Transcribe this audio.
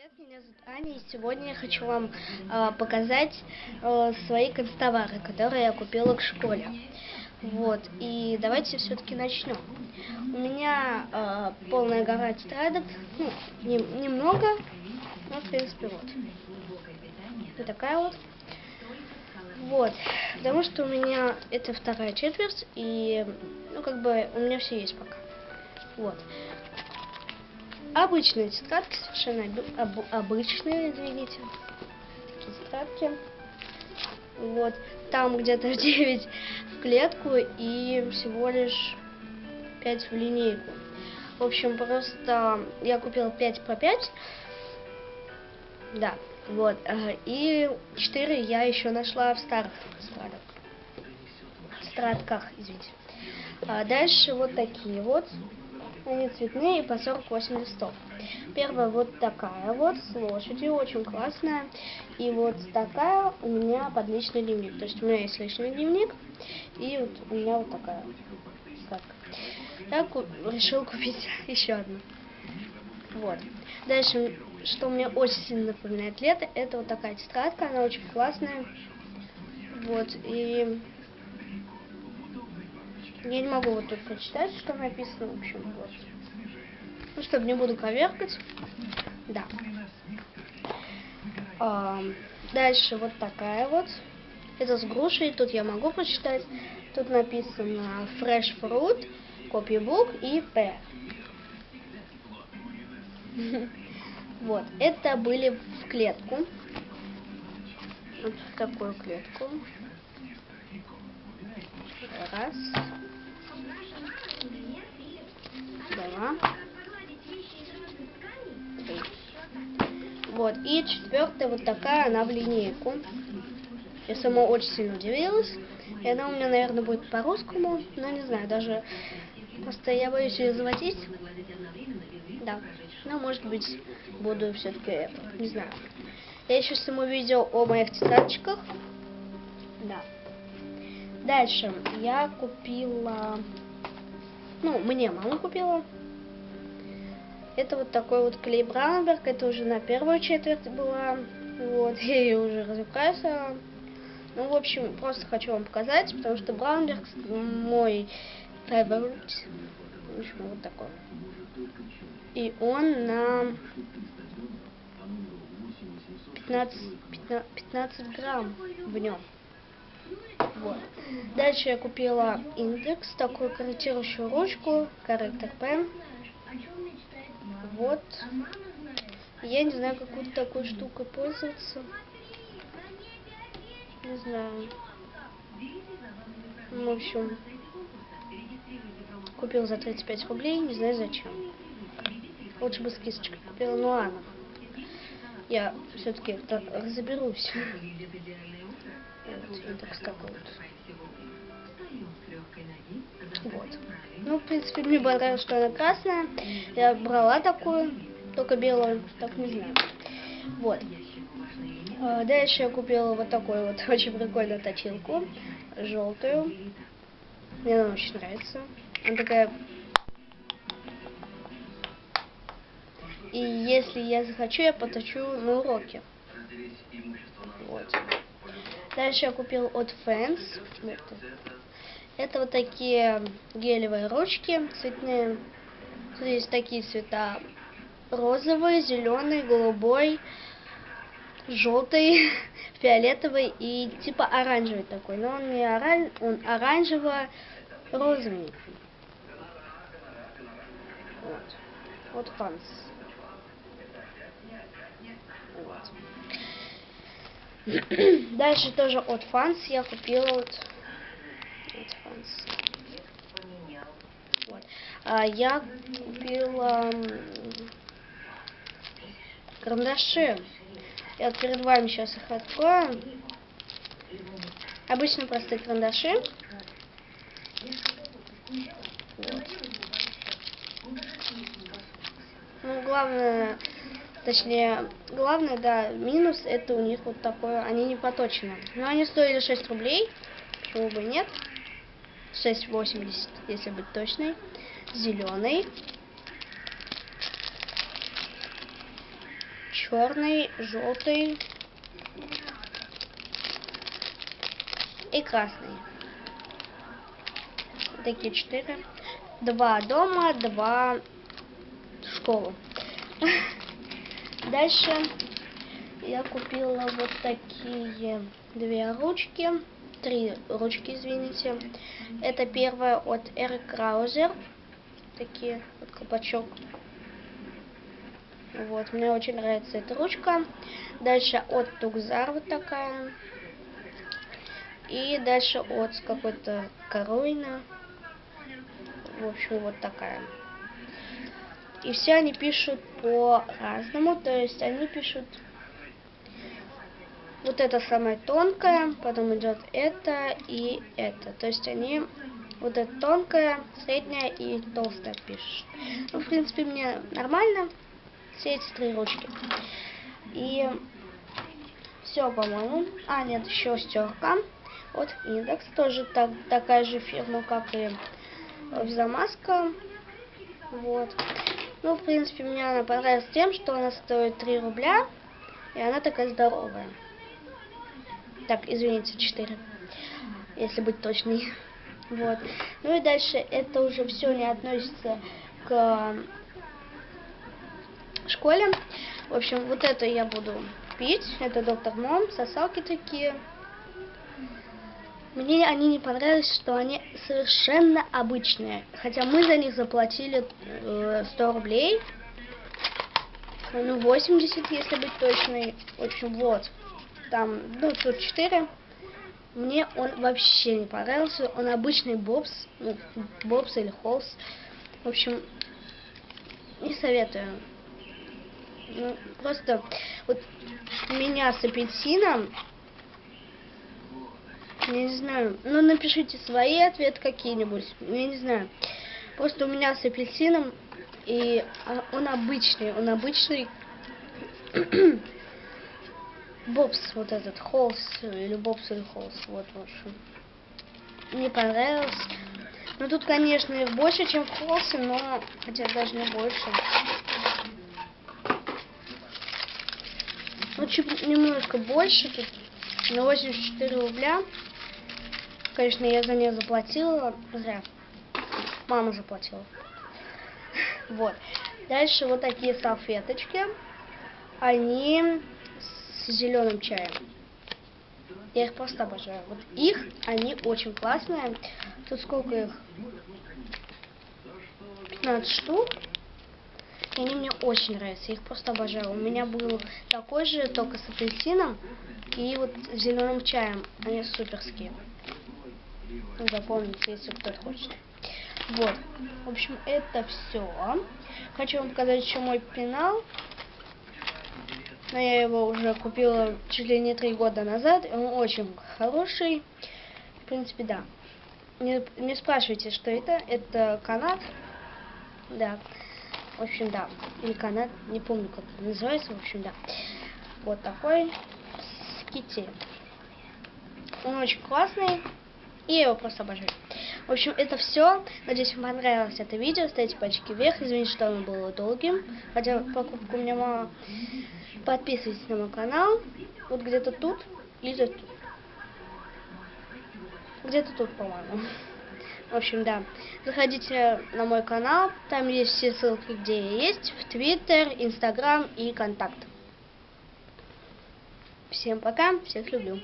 Привет, меня зовут Аня, и сегодня я хочу вам э, показать э, свои констовары, которые я купила в школе. Вот, и давайте все-таки начнем. У меня э, полная гора тетрадок, ну, не, немного, но, в принципе, вот. Вот такая вот. Вот, потому что у меня это вторая четверть, и, ну, как бы, у меня все есть пока. Вот. Обычные тетрадки, совершенно об, об, обычные, извините, тетрадки. Вот, там где-то 9 в клетку и всего лишь 5 в линейку. В общем, просто я купила 5 по 5. Да, вот. И 4 я еще нашла в старых страдах. Стратках, извините. А дальше вот такие вот. Они цветные по 48 листов. Первая вот такая вот с лошадью, очень классная. И вот такая у меня под личный дневник. То есть у меня есть личный дневник. И вот у меня вот такая так. Я ку решил купить еще одну. Вот. Дальше, что мне очень сильно напоминает лето, это вот такая тетрадка, она очень классная. Вот, и я не могу вот тут прочитать, что написано, в общем, вот. Ну, чтобы не буду коверкать. Да. А, дальше вот такая вот. Это с грушей, тут я могу прочитать. Тут написано Fresh Fruit, Copybook и P. Вот, это были в клетку. Вот в такую клетку. Раз. Два. Вот. И четвертая вот такая, она в линейку. Я сама очень сильно удивилась. И она у меня, наверное, будет по-русскому. Но не знаю, даже просто я боюсь ее заводить. Да. Ну, может быть, буду все-таки, не знаю. Я еще сниму видео о моих тетрадочках. Да. Дальше я купила, ну, мне мама купила. Это вот такой вот клей Браунберг, это уже на первую четверть была. Вот, я ее уже разукрасила. Ну, в общем, просто хочу вам показать, потому что Браунберг мой favorite. В общем, вот такой. И он на 15, 15, 15 грамм в нем. Вот. Дальше я купила индекс, такую корректирующую ручку, корректор пен. Вот. Я не знаю, какую-то такой штукой пользоваться. Не знаю. В общем, купил за 35 рублей, не знаю зачем. Лучше бы с кисточкой купила, ну ладно. Я все-таки разберусь. Такой вот. Вот. Ну, в принципе, мне понравилось, что она красная. Я брала такую, только белую, так не знаю. Вот. А, дальше я купила вот такую вот очень прикольную точилку, желтую. Мне она очень нравится. Она такая... И если я захочу, я поточу на уроке. Вот. Дальше я купил от Fans. Это вот такие гелевые ручки цветные. Тут есть такие цвета. Розовый, зеленый, голубой, желтый, фиолетовый и типа оранжевый такой. Но он не оранж, он оранжево-розовый. Вот. Вот фанс. Вот. Дальше тоже от Фанс я купила вот, от Фанс. Вот. А, я купила карандаши. Я вот перед вами сейчас их открою. Обычно простые карандаши. Вот. Ну, главное Точнее, главное, да, минус это у них вот такое, они не поточены. Но они стоили 6 рублей, почему бы нет. 6,80, если быть точной. Зеленый. черный, желтый и красный. Такие четыре. Два дома, два в школу. Дальше я купила вот такие две ручки. Три ручки, извините. Это первая от Эрик Краузер. Такие, вот колпачок. Вот, мне очень нравится эта ручка. Дальше от Тугзар вот такая. И дальше от какой-то Коруина. В общем, вот такая. И все они пишут по-разному. То есть они пишут вот это самое тонкое, потом идет это и это. То есть они вот это тонкое, средняя и толстая пишут. Ну, в принципе, мне нормально все эти три ручки. И все, по-моему. А, нет, еще стерка. Вот индекс, тоже так, такая же фирма, как и замазка. Вот. Ну, в принципе, мне она понравилась тем, что она стоит 3 рубля, и она такая здоровая. Так, извините, 4, если быть точной. Вот. Ну и дальше это уже все не относится к школе. В общем, вот это я буду пить. Это доктор Мом, сосалки такие. Мне они не понравились, что они совершенно обычные. Хотя мы за них заплатили э, 100 рублей. Ну, 80, если быть точной. В общем, вот там, ну, тут 4. Мне он вообще не понравился. Он обычный бобс, ну, бобс или холс. В общем, не советую. Ну, просто вот меня с апельсином, не знаю, ну напишите свои ответы какие-нибудь, я не знаю. Просто у меня с апельсином, и а, он обычный, он обычный Бобс, вот этот, Холс, или Бобс или Холс, вот, в общем. Мне понравилось. Ну, тут, конечно, больше, чем в Холсе, но, хотя даже не больше. Ну, чуть немножко больше, тут на 84 рубля. Конечно, я за нее заплатила, зря. Мама заплатила. Вот. Дальше вот такие салфеточки. Они с зеленым чаем. Я их просто обожаю. Вот их, они очень классные. Тут сколько их? 15 штук. И они мне очень нравятся. Я их просто обожаю. У меня был такой же, только с апельсином и вот зеленым чаем. Они суперские. Ну, запомните, если кто-то хочет. Вот. В общем, это все. Хочу вам показать еще мой пенал. Но я его уже купила чуть ли не три года назад. Он очень хороший. В принципе, да. Не, не спрашивайте, что это. Это канат. Да. В общем, да. Или канат. Не помню, как это называется. В общем, да. Вот такой ските. Он очень классный. И я его просто обожаю. В общем, это все. Надеюсь, вам понравилось это видео. Ставьте пальчики вверх. Извините, что оно было долгим. Хотя покупку у меня мало. Подписывайтесь на мой канал. Вот где-то тут или тут. Где-то тут, по-моему. В общем, да. Заходите на мой канал. Там есть все ссылки, где я есть. В Твиттер, Инстаграм и Контакт. Всем пока. Всех люблю.